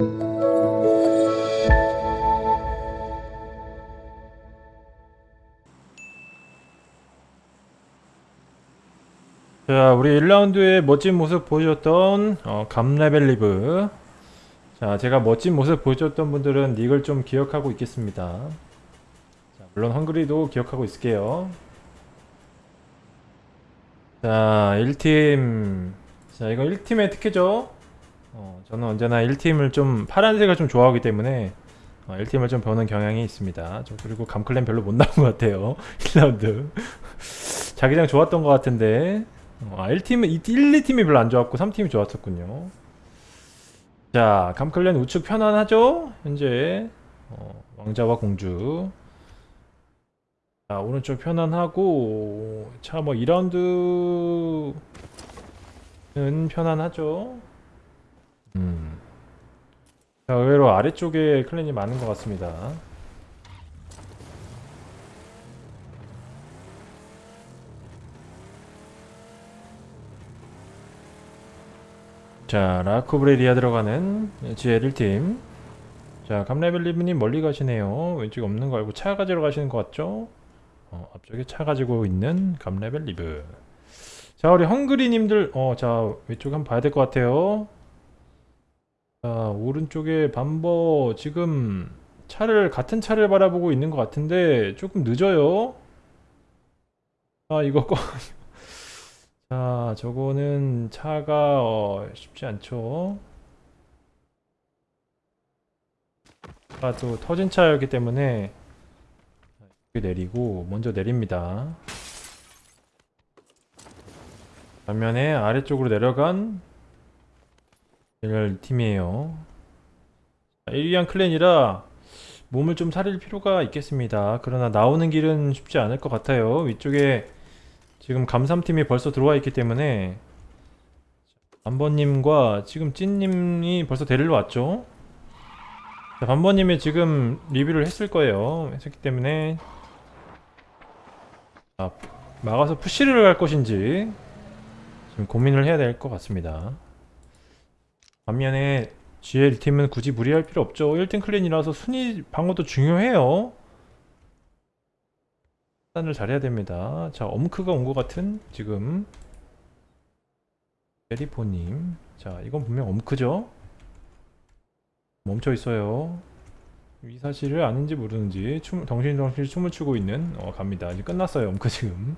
자 우리 1라운드에 멋진 모습 보여줬던 어, 감레벨 리브. 자 제가 멋진 모습 보여줬던 분들은 닉을 좀 기억하고 있겠습니다. 자, 물론 헝그리도 기억하고 있을게요. 자 1팀. 자 이거 1팀의 특혜죠 어, 저는 언제나 1팀을 좀 파란색을 좀 좋아하기 때문에 어, 1팀을 좀 보는 경향이 있습니다. 저 그리고 감클랜 별로 못 나온 것 같아요. 1라운드. 자기장 좋았던 것 같은데. 어, 아 1팀은 1, 2팀이 별로 안 좋았고 3팀이 좋았었군요. 자 감클랜 우측 편안하죠? 현재. 어, 왕자와 공주. 자 오른쪽 편안하고 자 뭐 2라운드는 편안하죠. 음. 자 의외로 아래쪽에 클랜이 많은 것 같습니다. 자 라코브레리아 들어가는 GL 1팀. 자 감레벨리브님 멀리 가시네요. 왼쪽 없는 거 알고 차 가지러 가시는 것 같죠? 어, 앞쪽에 차 가지고 있는 감레벨리브. 자 우리 헝그리님들 어 자 왼쪽 한번 봐야 될 것 같아요 자 오른쪽에 반버 지금 차를 같은 차를 바라보고 있는 것 같은데 조금 늦어요 아 이거 꺼 자, 저거는 차가 어, 쉽지 않죠. 차가 또 터진 차였기 때문에 내리고 먼저 내립니다. 반면에 아래쪽으로 내려간 팀이에요. 1위한 클랜이라 몸을 좀 사릴 필요가 있겠습니다. 그러나 나오는 길은 쉽지 않을 것 같아요. 위쪽에 지금 감삼팀이 벌써 들어와 있기 때문에 반번님과 지금 찐님이 벌써 데리러 왔죠 자, 반번님이 지금 리뷰를 했을 거예요 했기 때문에 자, 막아서 푸시를 갈 것인지 지금 고민을 해야 될 것 같습니다 반면에 GL팀은 굳이 무리할 필요 없죠 1등 클랜이라서 순위 방어도 중요해요 판단을 잘해야 됩니다. 자, 엄크가 온 것 같은 지금 베리포님. 자, 이건 분명 엄크죠? 멈춰 있어요. 이 사실을 아는지 모르는지 춤, 덩실덩실 춤을 추고 있는 어, 갑니다. 이제 끝났어요. 엄크 지금.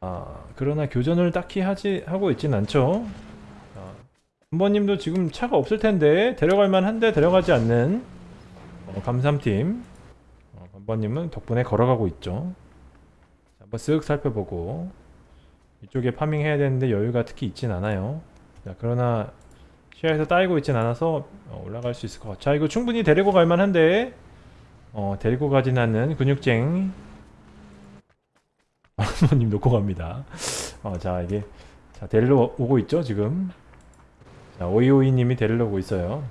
아, 그러나 교전을 딱히 하지 하고 있진 않죠. 자, 한번님도 지금 차가 없을 텐데 데려갈 만한데 데려가지 않는 어, 감삼팀. 번번님은 덕분에 걸어가고 있죠. 자, 한번 쓱 살펴보고 이쪽에 파밍해야 되는데 여유가 특히 있진 않아요. 자, 그러나 시야에서 따이고 있진 않아서 어, 올라갈 수 있을 것 같아요 자 이거 충분히 데리고 갈 만한데 어, 데리고 가진 않는 근육쟁. 번번님 놓고 갑니다. 어, 자 이게 자 데리러 오고 있죠 지금 자 오이오이님이 데리러 오고 있어요.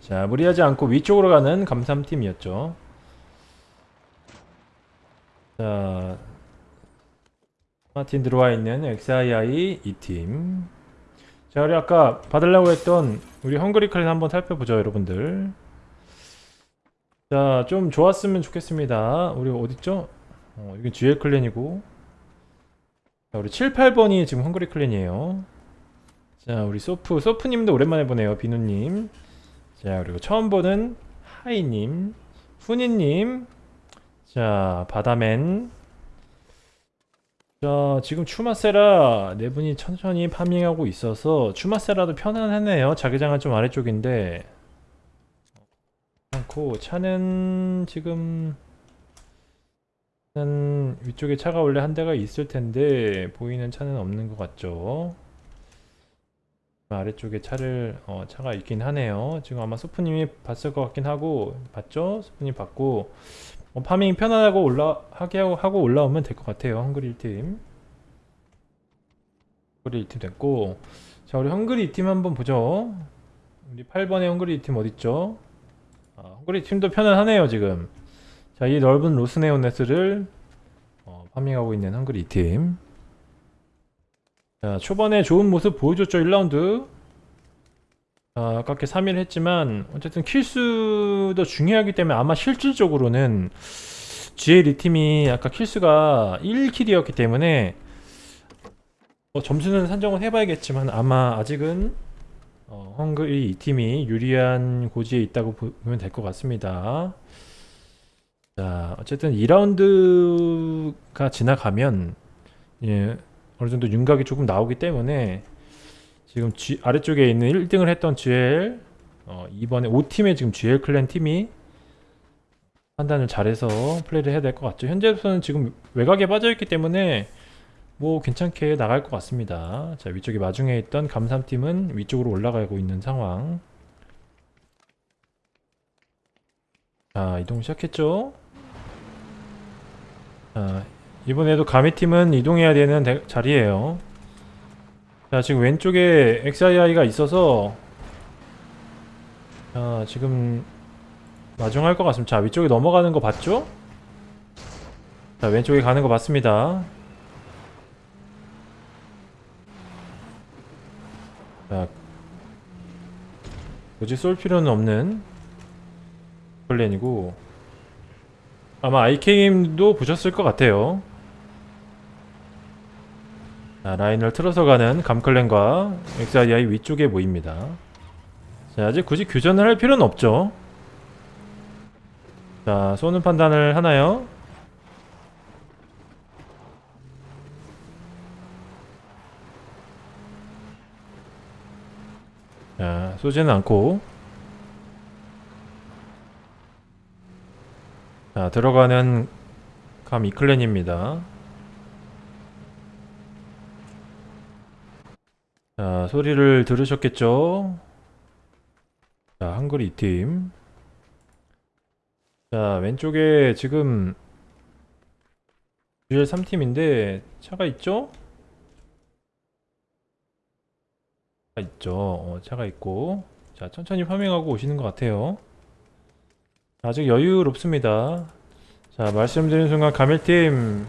자 무리하지 않고 위쪽으로 가는 감삼팀이었죠. 자 마틴 들어와 있는 XII 2팀. 자 우리 아까 받으려고 했던 우리 헝그리 클랜 한번 살펴보죠 여러분들. 자 좀 좋았으면 좋겠습니다. 우리 어딨죠? 어, 여기 GL 클랜이고. 자 우리 7, 8번이 지금 헝그리 클랜이에요 자 우리 소프 소프님도 오랜만에 보네요 비누님. 자 그리고 처음 보는 하이님 후니님. 자 바다맨. 자 지금 추마세라 네 분이 천천히 farming하고 있어서 추마세라도 편안하네요. 자기장은 좀 아래쪽인데. 않고 차는 지금 는 위쪽에 차가 원래 한 대가 있을 텐데 보이는 차는 없는 것 같죠 아래쪽에 차를 어, 차가 있긴 하네요. 지금 아마 소프님이 봤을 것 같긴 하고 봤죠? 소프님 봤고 어, farming 편안하고 올라 하게 하고 올라오면 될 것 같아요 헝그리 1팀. 헝그리 1팀 됐고 자 우리 헝그리 2팀 한번 보죠. 우리 8번의 헝그리 2팀 어딨죠? 아, 헝그리 팀도 편안하네요 지금. 자 이 넓은 로스 레오네스를 어, farming하고 있는 헝그리 2팀 자 초반에 좋은 모습 보여줬죠 1라운드 아, 아깝게 3kill 했지만 어쨌든 kill수도 중요하기 때문에 아마 실질적으로는 GL 이 팀이 아까 킬수가 1킬이었기 때문에 뭐 점수는 산정을 해봐야겠지만 아마 아직은 어, 헝그리 이 팀이 유리한 고지에 있다고 보- 보면 될 것 같습니다. 자, 어쨌든 2라운드가 지나가면 예, 어느 정도 윤곽이 조금 나오기 때문에 지금 G, 아래쪽에 있는 1등을 했던 GL 어, 이번에 5팀의 지금 GL 클랜 팀이 판단을 잘해서 플레이를 해야 될 것 같죠. 현재로서는 지금 외곽에 빠져있기 때문에 뭐 괜찮게 나갈 것 같습니다. 자 위쪽에 마중에 있던 감삼팀은 위쪽으로 올라가고 있는 상황. 자 이동 시작했죠. 자 이번에도 가미팀은 이동해야 되는 대- 자리예요. 자 지금 왼쪽에 XII가 있어서 자 지금 마중할 것 같습니다. 자 위쪽에 넘어가는 거 봤죠? 자 왼쪽에 가는 거 봤습니다. 자 굳이 쏠 필요는 없는 플랜이고 아마 IK님도 보셨을 것 같아요. 자, 라인을 틀어서 가는 감클랜과 XII 위쪽에 모입니다. 자, 아직 굳이 교전을 할 필요는 없죠. 자, 쏘는 판단을 하나요? 자, 쏘지는 않고 자, 들어가는 감 이클랜입니다. 자, 소리를 들으셨겠죠? 자, 헝그리 2팀. 자, 왼쪽에 지금 GL 3팀인데 차가 있죠? 차가 있죠. 어, 차가 있고. 자, 천천히 farming하고 오시는 것 같아요. 아직 여유롭습니다. 자, 말씀드린 순간 가밀팀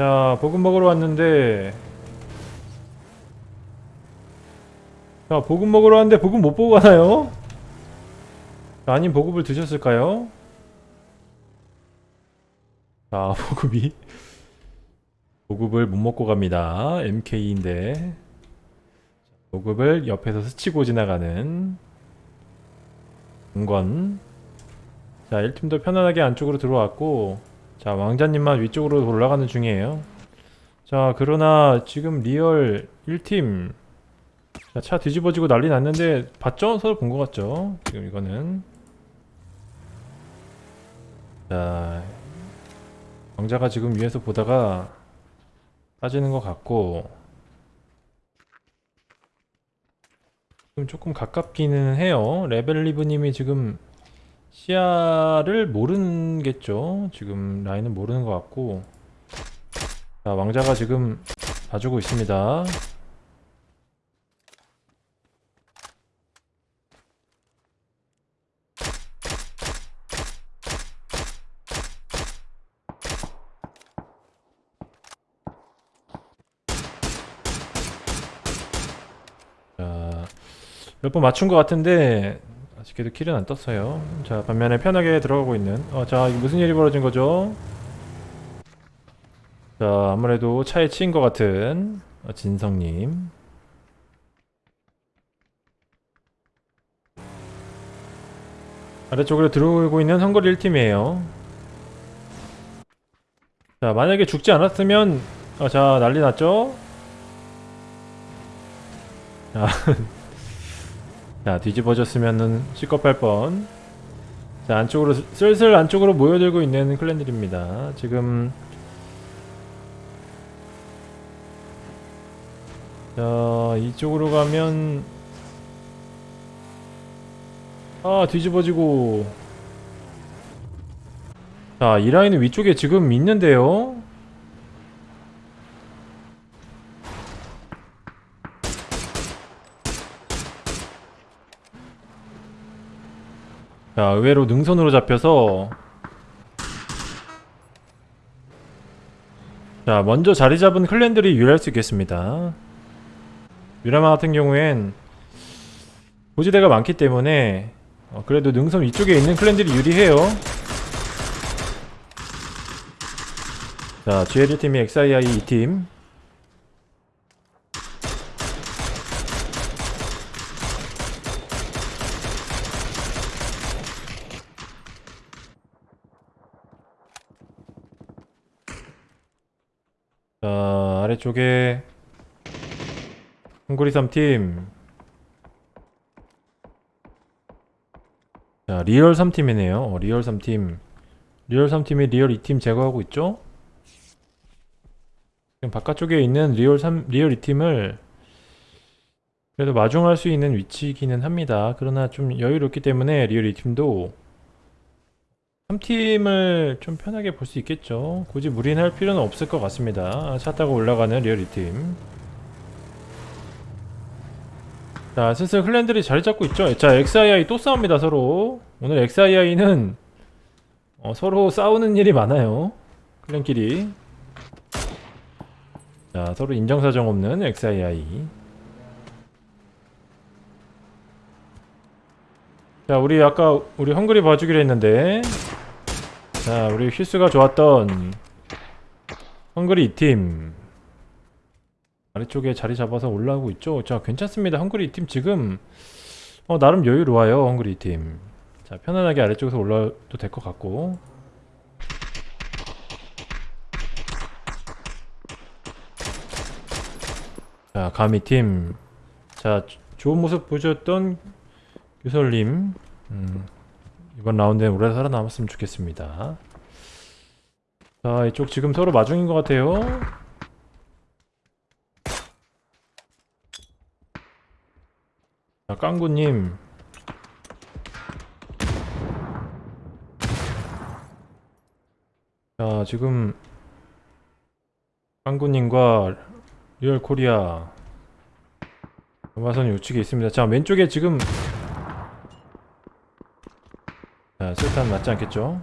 자, 보급 먹으러 왔는데 자, 보급 먹으러 왔는데 보급 못 보고 가나요? 자, 아님 보급을 드셨을까요? 자, 보급이 보급을 못 먹고 갑니다. MK인데 보급을 옆에서 스치고 지나가는 공건 자 1팀도 편안하게 안쪽으로 들어왔고 자 왕자님만 위쪽으로 올라가는 중이에요 자 그러나 지금 리얼 1팀 자, 차 뒤집어지고 난리 났는데 봤죠? 서로 본 것 같죠? 지금 이거는 자 왕자가 지금 위에서 보다가 빠지는 것 같고 지금 조금 가깝기는 해요. 레벨리브님이 지금 시야를 모르겠죠. 지금 라인은 모르는 것 같고 자 왕자가 지금 봐주고 있습니다. 자, 몇번 맞춘 것 같은데 아직도 킬은 안 떴어요. 자, 반면에 편하게 들어가고 있는. 어, 자, 이거 무슨 일이 벌어진 거죠? 자, 아무래도 차에 치인 것 같은 어, 진성님. 아래쪽으로 들어오고 있는 헝거리 1팀이에요. 자, 만약에 죽지 않았으면, 어, 자, 난리 났죠? 자, 자 뒤집어졌으면은 시겁할 뻔. 자 안쪽으로 슬- 슬슬 안쪽으로 모여들고 있는 클랜들입니다. 지금 자 이쪽으로 가면 아 뒤집어지고 자이 라인은 위쪽에 지금 있는데요. 자, 의외로 능선으로 잡혀서 자, 먼저 자리 잡은 클랜들이 유리할 수 있겠습니다. 미라마 같은 경우엔 고지대가 많기 때문에 어, 그래도 능선 위쪽에 있는 클랜들이 유리해요. 자, GL1팀이 XII 2팀. 자, 아래쪽에 헝그리 3팀. 자, 리얼 3팀이네요. 어, 리얼 3팀. 리얼 3팀이 리얼 2팀 제거하고 있죠? 지금 바깥쪽에 있는 리얼 3, 리얼 2팀을 그래도 마중할 수 있는 위치이기는 합니다. 그러나 좀 여유롭기 때문에 리얼 2팀도 3팀을 좀 편하게 볼 수 있겠죠. 굳이 무리할 필요는 없을 것 같습니다. 차 타고 올라가는 리얼 2팀. 자, 슬슬 클랜들이 자리 잡고 있죠. 자, XII 또 싸웁니다, 서로. 오늘 XII는 어, 서로 싸우는 일이 많아요. 클랜끼리. 자, 서로 인정사정 없는 XII. 자, 우리 아까 우리 헝그리 봐주기로 했는데 자, 우리 휘스가 좋았던 헝그리 2팀 아래쪽에 자리 잡아서 올라오고 있죠. 자, 괜찮습니다. 헝그리 2팀 지금 어, 나름 여유로워요. 헝그리 2팀. 자, 편안하게 아래쪽에서 올라도 될 것 같고 자, 가미 팀. 자, 조- 좋은 모습 보여줬던 유설님. 음, 이번 라운드에 오래 살아남았으면 좋겠습니다. 자, 이쪽 지금 서로 마중인 것 같아요. 자, 깡구님. 자, 지금 깡구님과 리얼 코리아 음화선이 우측에 있습니다. 자, 왼쪽에 지금 자, 술탄 맞지 않겠죠?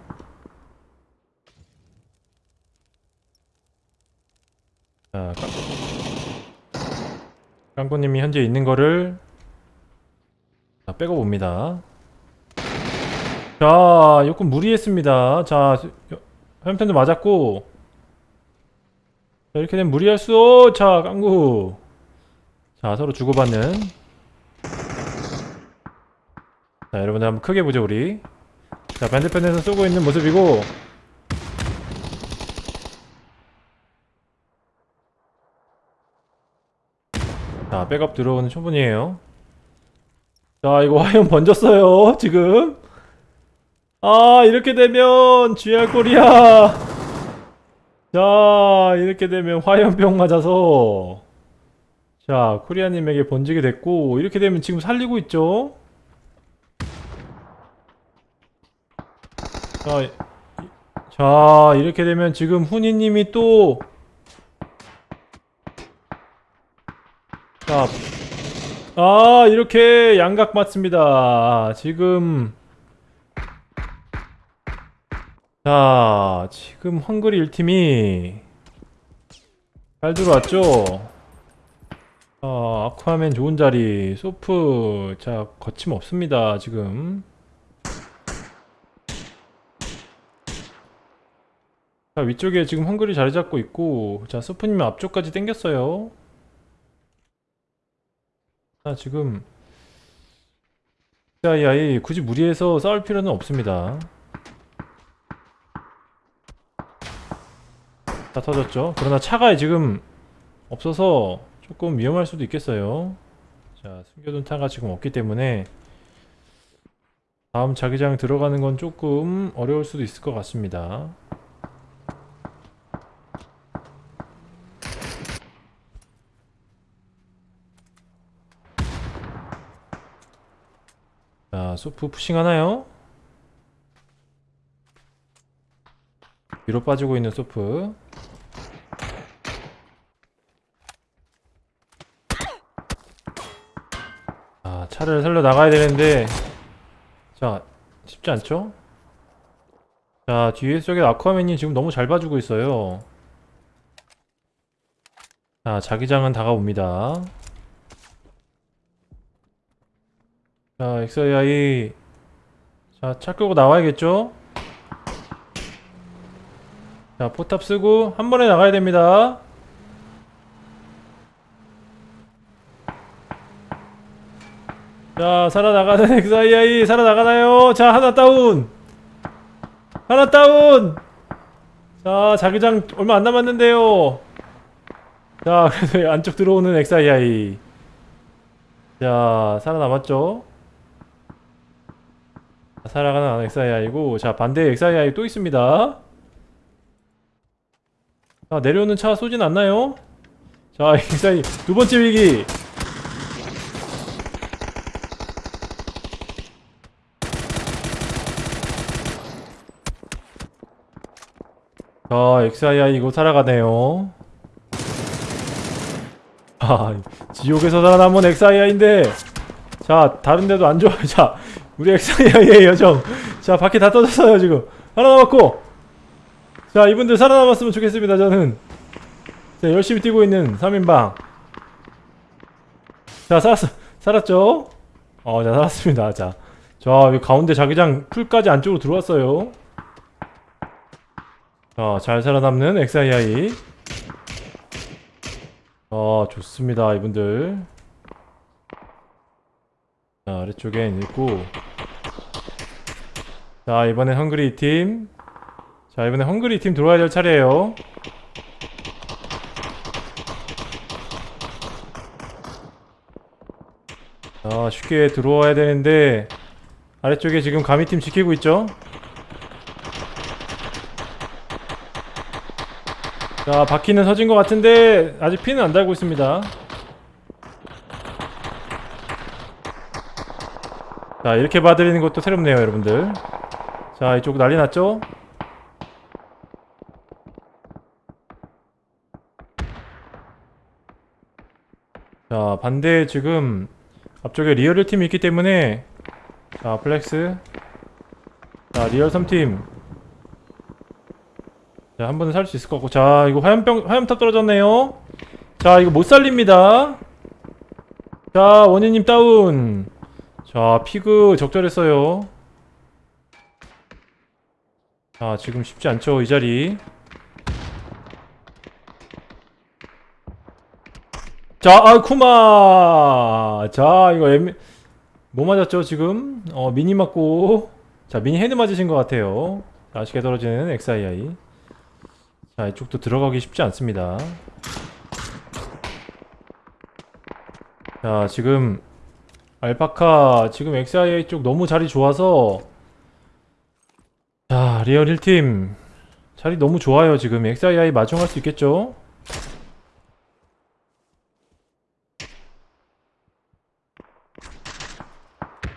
자, 깡... 깡구님이 현재 있는 거를 자, 빼고 봅니다. 자, 조금 무리했습니다. 자, 화염탄도 맞았고 자, 이렇게 되면 무리할 수 없. 자, 깡구. 자, 서로 주고받는. 자, 여러분들 한번 크게 보죠, 우리. 자, 반대편에서 쏘고 있는 모습이고. 자, 백업 들어오는 초분이에요. 자, 이거 화염 번졌어요, 지금. 아, 이렇게 되면 GR 코리아. 자, 이렇게 되면 화염병 맞아서 자, 코리아님에게 번지게 됐고 이렇게 되면 지금 살리고 있죠? 자, 이- 자 이렇게 되면 지금 훈이님이 또 자, 아 이렇게 양각 맞습니다. 지금 자, 지금 헝그리 1팀이 잘 들어왔죠? 아, 아쿠아맨 좋은 자리, 소프, 자, 거침없습니다, 지금. 자, 위쪽에 지금 헝그리 자리 잡고 있고, 자, 소프님 앞쪽까지 당겼어요. 자, 지금, 야야이 굳이 무리해서 싸울 필요는 없습니다. 다 터졌죠. 그러나 차가 지금 없어서 조금 위험할 수도 있겠어요. 자, 숨겨둔 차가 지금 없기 때문에 다음 자기장 들어가는 건 조금 어려울 수도 있을 것 같습니다. 자, 소프 푸싱 하나요? 위로 빠지고 있는 소프. 아, 차를 살려 나가야 되는데 자, 쉽지 않죠? 자, 뒤에 쪽에 아쿠아맨이 지금 너무 잘 봐주고 있어요. 자, 자기장은 다가옵니다. 자 XAI 자차 끄고 나와야겠죠? 자 포탑 쓰고 한 번에 나가야 됩니다. 자 살아나가는 XAI 살아나가나요? 자 하나 다운. 하나 다운. 자 자기장 얼마 안 남았는데요. 자 그래서 안쪽 들어오는 XAI 자 살아남았죠 살아가는 XAI고 자 반대 XAI 또 있습니다. 자 내려오는 차 쏘진 않나요? 자 XAI 두 번째 위기. 자 XII 이거 살아가네요. 아 지옥에서 살아남은 XII인데 자 다른데도 안 좋아요 자 우리 XII의 여정. 자 바퀴 다 터졌어요 지금. 하나 남았고. 자 이분들 살아남았으면 좋겠습니다 저는. 자 열심히 뛰고 있는 3인방. 자 살았어 살았죠? 어자 살았습니다. 자자 가운데 자기장 풀까지 안쪽으로 들어왔어요. 자, 잘 살아남는 XII. 어, 좋습니다, 이분들. 자, 아래쪽엔 있고. 자, 이번엔 헝그리 팀. 자, 이번엔 헝그리 팀 들어와야 될 차례예요. 자, 쉽게 들어와야 되는데 아래쪽에 지금 가미팀 지키고 있죠? 자 바퀴는 서진 것 같은데 아직 피는 안 달고 있습니다 자 이렇게 봐드리는 것도 새롭네요 여러분들 자 이쪽 난리 났죠? 자 반대 지금 앞쪽에 리얼 1팀이 있기 때문에 자 플렉스 자 리얼 3팀 자, 한 번은 살 수 있을 것 같고. 자, 이거 화염병, 화염탑 떨어졌네요. 자, 이거 못 살립니다. 자, 원희님 다운. 자, 피그 적절했어요. 자, 지금 쉽지 않죠, 이 자리. 자, 아, 쿠마! 자, 이거 애매, 뭐 맞았죠, 지금? 어, 미니 맞고. 자, 미니 head 맞으신 것 같아요. 아쉽게 떨어지는 XII. 자 이쪽도 들어가기 쉽지 않습니다 자 지금 알파카 지금 XIA 쪽 너무 자리 좋아서 자 리얼 1팀. 자리 너무 좋아요 지금. XIA 마중할 수 있겠죠?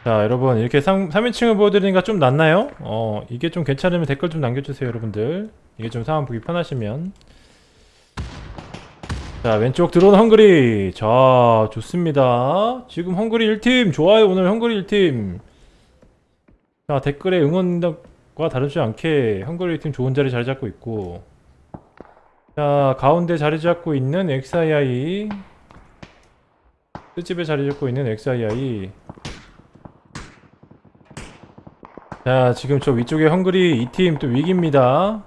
자 여러분 이렇게 3, 3인칭을 보여드리니까 좀 낫나요? 어 이게 좀 괜찮으면 댓글 좀 남겨주세요 여러분들. 이게 좀 상황 보기 편하시면. 자 왼쪽 들어온 헝그리. 자 좋습니다. 지금 헝그리 1팀. 좋아요 오늘 헝그리 1팀. 자 댓글에 응원 과 다르지 않게 헝그리 1팀 좋은 자리 잘 잡고 있고 자 가운데 자리 잡고 있는 XII 끝집에 자리 잡고 있는 XII 자 지금 저 위쪽에 헝그리 2팀 또 위기입니다.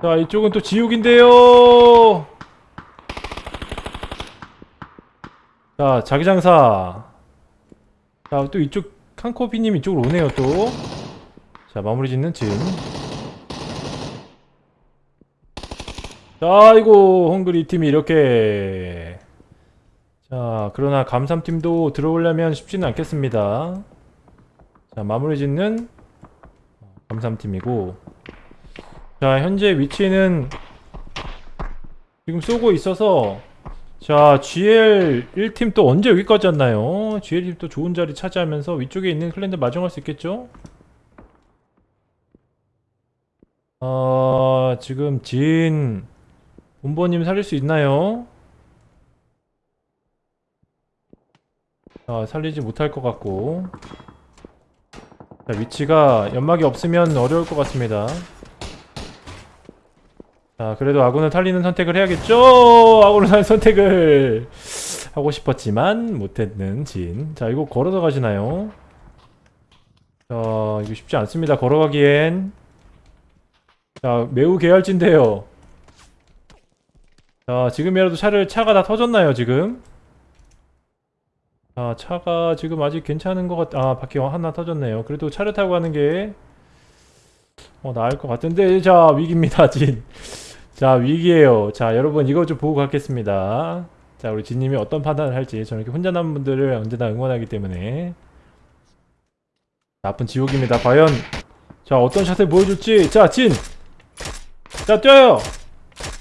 자 이쪽은 또 지옥인데요. 자 자기장사. 자 또 이쪽 칸코피님 이쪽으로 오네요 또 자 마무리 짓는 진 자, 아이고, 헝그리 팀이 이렇게. 자, 그러나 감삼팀도 들어오려면 쉽지는 않겠습니다. 자, 마무리 짓는 감삼팀이고. 자 현재 위치는 지금 쏘고 있어서 자 GL 1팀 또 언제 여기까지 왔나요? GL 1팀 또 좋은 자리 차지하면서 위쪽에 있는 클랜들 마중할 수 있겠죠? 어 지금 진 본보님 살릴 수 있나요? 자 살리지 못할 것 같고 자 위치가 연막이 없으면 어려울 것 같습니다 자 그래도 아군을 살리는 선택을 해야겠죠 아군을 살리는 선택을 하고 싶었지만 못했는 진. 자, 이거 걸어서 가시나요? 자, 이거 쉽지 않습니다. 걸어가기엔. 자, 매우 계열진데요. 자, 지금이라도 차를, 차가 다 터졌나요, 지금? 아, 차가 지금 아직 괜찮은 것 같, 아, 바퀴 하나 터졌네요. 그래도 차를 타고 가는 게, 어, 나을 것 같은데, 자, 위기입니다, 진. 자, 위기에요. 자, 여러분, 이거 좀 보고 가겠습니다. 자, 우리 진님이 어떤 판단을 할지, 저는 이렇게 혼자 남은 분들을 언제나 응원하기 때문에. 나쁜 지옥입니다. 과연, 자, 어떤 샷을 보여줄지. 자, 진! 자, 뛰어요!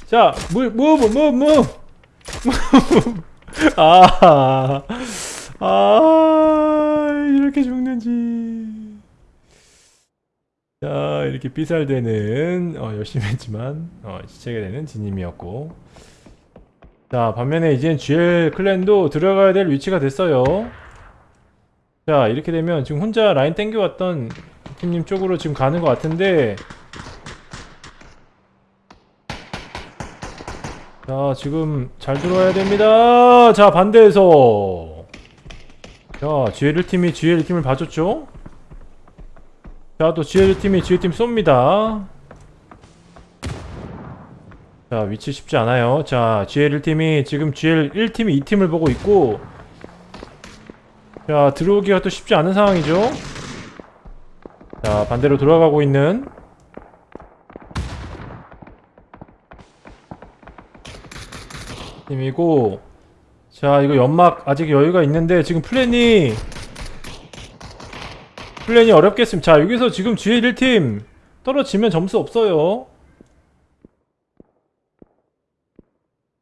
자, 무, 무브, 무브, 무브! 아, 아, 이렇게 죽는지. 자, 이렇게 삐살되는, 어, 열심히 했지만, 어, 시체가 되는 진님이었고. 자, 반면에 이젠 GL 클랜도 들어가야 될 위치가 됐어요. 자, 이렇게 되면 지금 혼자 라인 땡겨왔던 팀님 쪽으로 지금 가는 것 같은데, 자, 지금 잘 들어와야 됩니다. 자, 반대에서. 자, GL 팀이 GL 팀을 봐줬죠? 자, 또 GL 팀이 GL 팀 쏩니다. 자, 위치 쉽지 않아요. 자, GL 팀이 지금 GL 1팀이 2팀을 보고 있고, 자, 들어오기가 또 쉽지 않은 상황이죠? 자, 반대로 돌아가고 있는 팀이고 자 이거 연막 아직 여유가 있는데 지금 플랜이 플랜이 어렵겠습니다. 자 여기서 지금 GA 1팀 떨어지면 점수 없어요.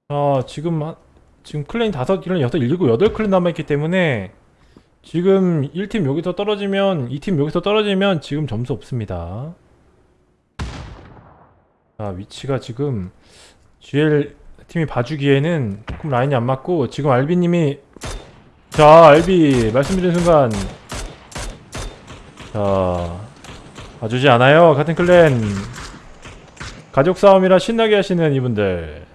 자 지금 한- 지금 클랜이 5, 6, 6, 7, 8클랜 남아있기 때문에 지금 1팀 여기서 떨어지면 2팀 여기서 떨어지면 지금 점수 없습니다. 자 위치가 지금 GL 팀이 봐주기에는 조금 라인이 안 맞고 지금 알비님이 자 알비 말씀드린 순간 자 봐주지 않아요 같은 클랜 가족 싸움이라 신나게 하시는 이분들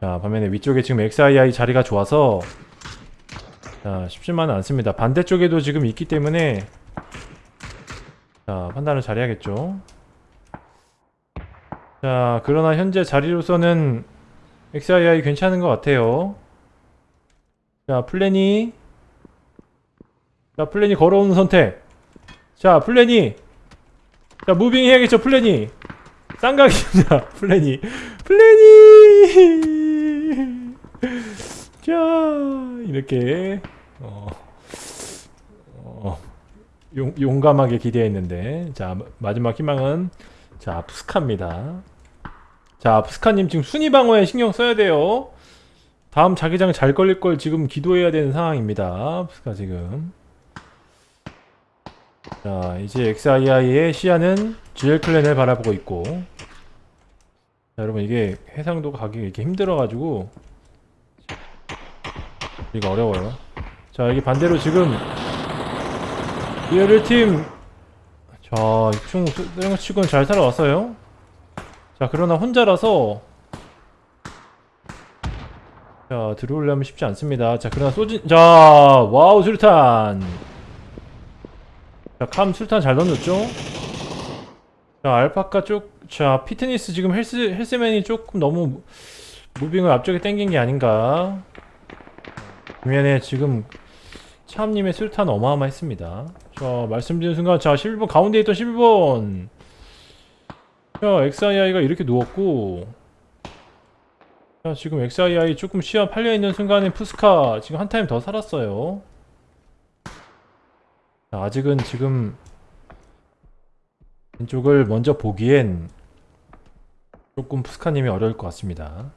자 반면에 위쪽에 지금 XII 자리가 좋아서 자 쉽지만은 않습니다 반대쪽에도 지금 있기 때문에 자 판단을 잘해야겠죠 자, 그러나 현재 자리로서는 XII 괜찮은 것 같아요. 자, 플래니. 자, 플래니 걸어오는 선택. 자, 플래니. 자, moving 해야겠죠, 플래니. 쌍각입니다, 플래니. 플래니! 자, 이렇게, 어, 어, 용, 용감하게 기대했는데, 자, 마- 마지막 희망은 자, 푸스카입니다. 자, 푸스카님 지금 순위 방어에 신경 써야 돼요. 다음 자기장 잘 걸릴 걸 지금 기도해야 되는 상황입니다. 푸스카 지금. 자, 이제 XII의 시야는 GL 클랜을 바라보고 있고. 자, 여러분 이게 해상도 가기 이렇게 힘들어가지고 이거 어려워요. 자, 여기 반대로 지금 GL 팀 자, 이충 쓰는 거 치고는 잘 살아왔어요. 자, 그러나 혼자라서 자, 들어오려면 쉽지 않습니다. 자, 그러나 소진 자, 와우 술탄. 자, 캄 술탄 잘 던졌죠? 자, 알파카 쪽 자, 피트니스 지금 헬스 헬스맨이 조금 너무 moving을 앞쪽에 당긴 게 아닌가? 반면에 지금 참님의 술탄 어마어마했습니다. 자, 말씀드린 순간, 자, 11번, 가운데 있던 11번. 자, XII가 이렇게 누웠고. 자, 지금 XII 조금 시야 팔려있는 순간에 푸스카 지금 한 타임 더 살았어요. 자, 아직은 지금 왼쪽을 먼저 보기엔 조금 푸스카님이 어려울 것 같습니다.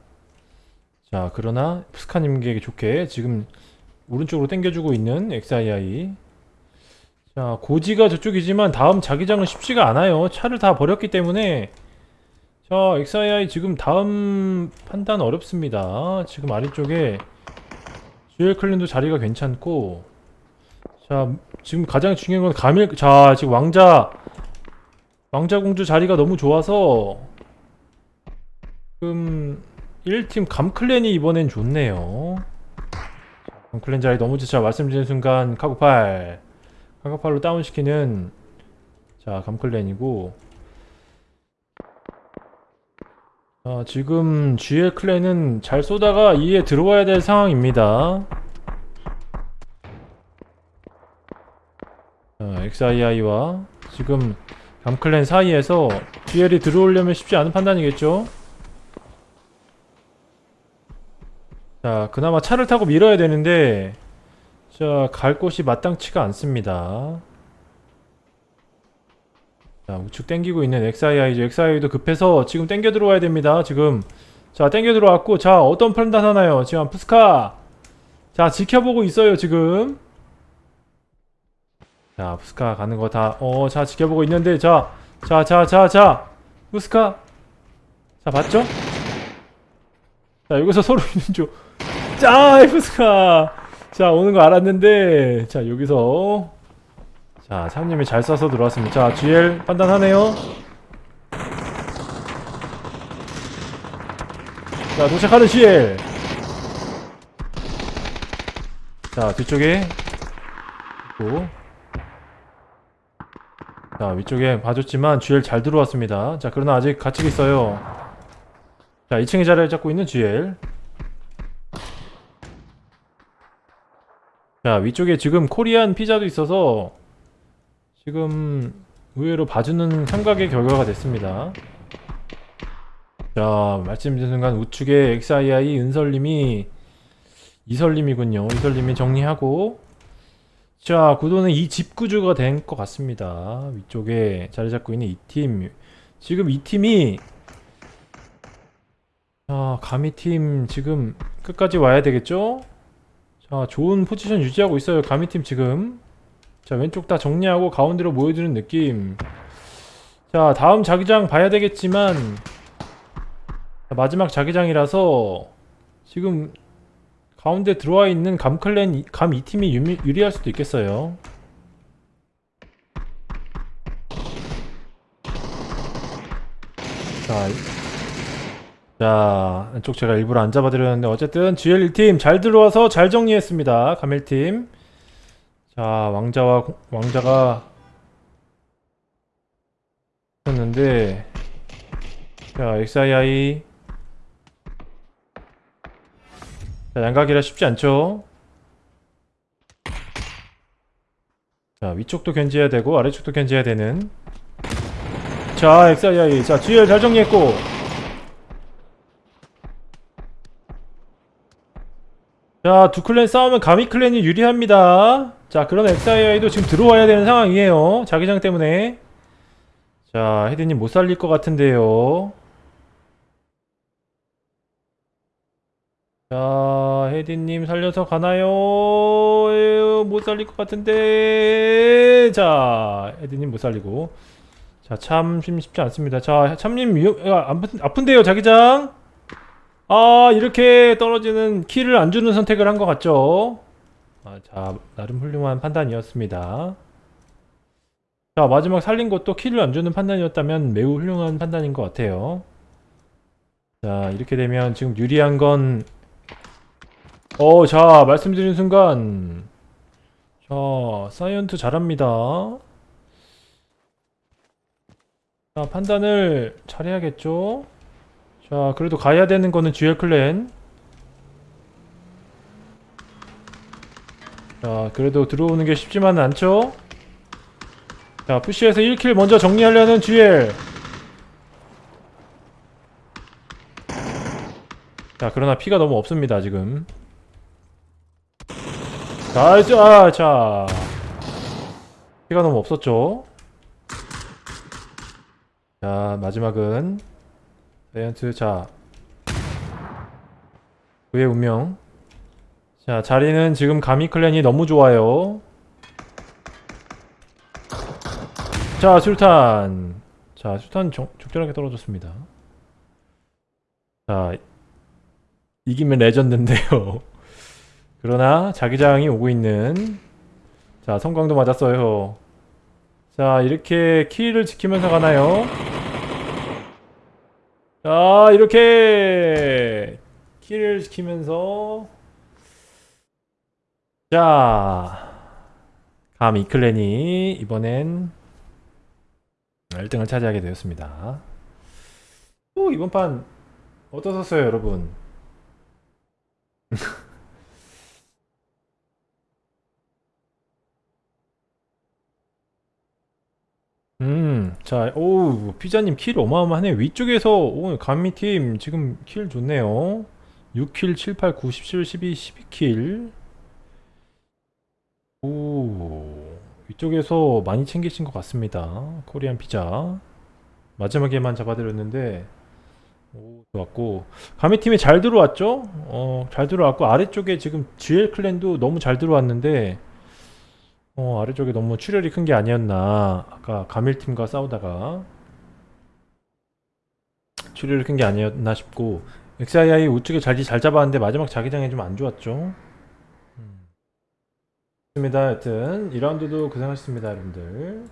자, 그러나 푸스카님에게 좋게 지금 오른쪽으로 당겨주고 있는 XII. 자, 고지가 저쪽이지만 다음 자기장은 쉽지가 않아요. 차를 다 버렸기 때문에. 자, XII 지금 다음 판단 어렵습니다. 지금 아래쪽에 GL 클린도 자리가 괜찮고. 자, 지금 가장 중요한 건 가밀, 자, 지금 왕자, 왕자 공주 자리가 너무 좋아서 지금 1팀 감클랜이 이번엔 좋네요. 감클랜 자리 너무 좋죠. 말씀드린 순간 카고팔. 카고팔로 다운시키는 자 감클랜이고 자, 지금 GL 클랜은 잘 쏘다가 이에 들어와야 될 상황입니다. 자, XII와 지금 감클랜 사이에서 GL이 들어오려면 쉽지 않은 판단이겠죠? 자, 그나마 차를 타고 밀어야 되는데 자, 갈 곳이 마땅치가 않습니다. 자, 우측 땡기고 있는 XII죠. XII도 급해서 지금 땡겨 들어와야 됩니다. 지금 자, 땡겨 들어왔고 자, 어떤 판단 하나요? 지금 푸스카 자, 지켜보고 있어요, 지금. 자, 푸스카 가는 거 다, 어, 자, 지켜보고 있는데, 자, 자, 자, 자, 자, 푸스카. 자, 봤죠? 자, 여기서 서로 있는 줄. 자, 푸스카. 자, 오는 거 알았는데, 자, 여기서. 자, 사장님이 잘 쏴서 들어왔습니다. 자, GL 판단하네요. 자, 도착하는 GL. 자, 뒤쪽에. 있고. 자 위쪽에 봐줬지만 GL 잘 들어왔습니다. 자 그러나 아직 갇히고 있어요. 자 2층에 자리를 잡고 있는 GL 자 위쪽에 지금 코리안 피자도 있어서 지금 의외로 봐주는 삼각의 결과가 됐습니다. 자 말씀드린 순간 우측에 XII 은설님이 이설님이군요. 이설님이 정리하고 자 구도는 이 집 구조가 된 것 같습니다. 위쪽에 자리 잡고 있는 이 팀. 지금 이 팀이 자 가미팀 지금 끝까지 와야 되겠죠? 자 좋은 포지션 유지하고 있어요 가미팀 지금. 자 왼쪽 다 정리하고 가운데로 모여드는 느낌. 자 다음 자기장 봐야 되겠지만 자, 마지막 자기장이라서 지금 가운데 들어와 있는 감클랜 감 2팀이 유리, 유리할 수도 있겠어요. 자, 자, 이쪽 제가 일부러 안 잡아드렸는데 어쨌든 GL 1팀 잘 들어와서 잘 정리했습니다. 감 1팀. 자, 왕자와 공- 왕자가 했는데 자, XII 양각이라 쉽지 않죠? 자, 위쪽도 견제해야 되고 아래쪽도 견제해야 되는. 자, XII 자, GL 잘 정리했고. 자, 두 클랜 싸우면 가미 클랜이 유리합니다. 자, 그런 XII도 지금 들어와야 되는 상황이에요. 자기장 때문에. 자, 헤드님 못 살릴 것 같은데요 자, 헤디님 살려서 가나요? 에휴, 못 살릴 것 같은데. 자, 헤디님 못 살리고. 자, 참 쉽지 않습니다. 자, 참님 위험, 아, 아픈, 아픈데요, 자기장. 아, 이렇게 떨어지는 키를 안 주는 선택을 한 것 같죠? 아, 자, 나름 훌륭한 판단이었습니다. 자, 마지막 살린 것도 키를 안 주는 판단이었다면 매우 훌륭한 판단인 것 같아요. 자, 이렇게 되면 지금 유리한 건 어, 자, 말씀드린 순간. 자, 사이언트 잘합니다. 자, 판단을 잘해야겠죠? 자, 그래도 가야 되는 거는 GL 클랜. 자, 그래도 들어오는 게 쉽지만은 않죠? 자, 푸시에서 1킬 먼저 정리하려는 GL. 자, 그러나 피가 너무 없습니다, 지금. nice 아, 자. 피가 너무 없었죠? 자 마지막은 자이언트 자. 그의 운명. 자 자리는 지금 가미 clan이 너무 좋아요. 자 술탄. 자 술탄 적, 적절하게 떨어졌습니다. 자 이기면 레전드인데요 그러나 자기장이 오고 있는 자 성광도 맞았어요. 자 이렇게 키를 지키면서 가나요? 자 이렇게 킬을 시키면서. 자감 이클랜이 이번엔 1등을 차지하게 되었습니다. 오 이번 판 어떠셨어요 여러분 음, 자, 오, 피자님 kill 어마어마하네. 위쪽에서, 오, 감미팀 지금 kill 좋네요. 6kill, 7, 8, 9, 17, 12, 12kill. 오, 위쪽에서 많이 챙기신 것 같습니다. 코리안 피자. 마지막에만 잡아드렸는데, 오, 좋았고. 감미팀이 잘 들어왔죠? 어, 잘 들어왔고, 아래쪽에 지금 GL 클랜도 너무 잘 들어왔는데, 어, 아래쪽에 너무 출혈이 큰 게 아니었나. 아까 가밀팀과 싸우다가 출혈이 큰 게 아니었나 싶고 XII 우측에 자리 잘 잡았는데 마지막 자기장이 좀 안 좋았죠. 음. 좋습니다. 여튼 2라운드도 고생하셨습니다, 여러분들.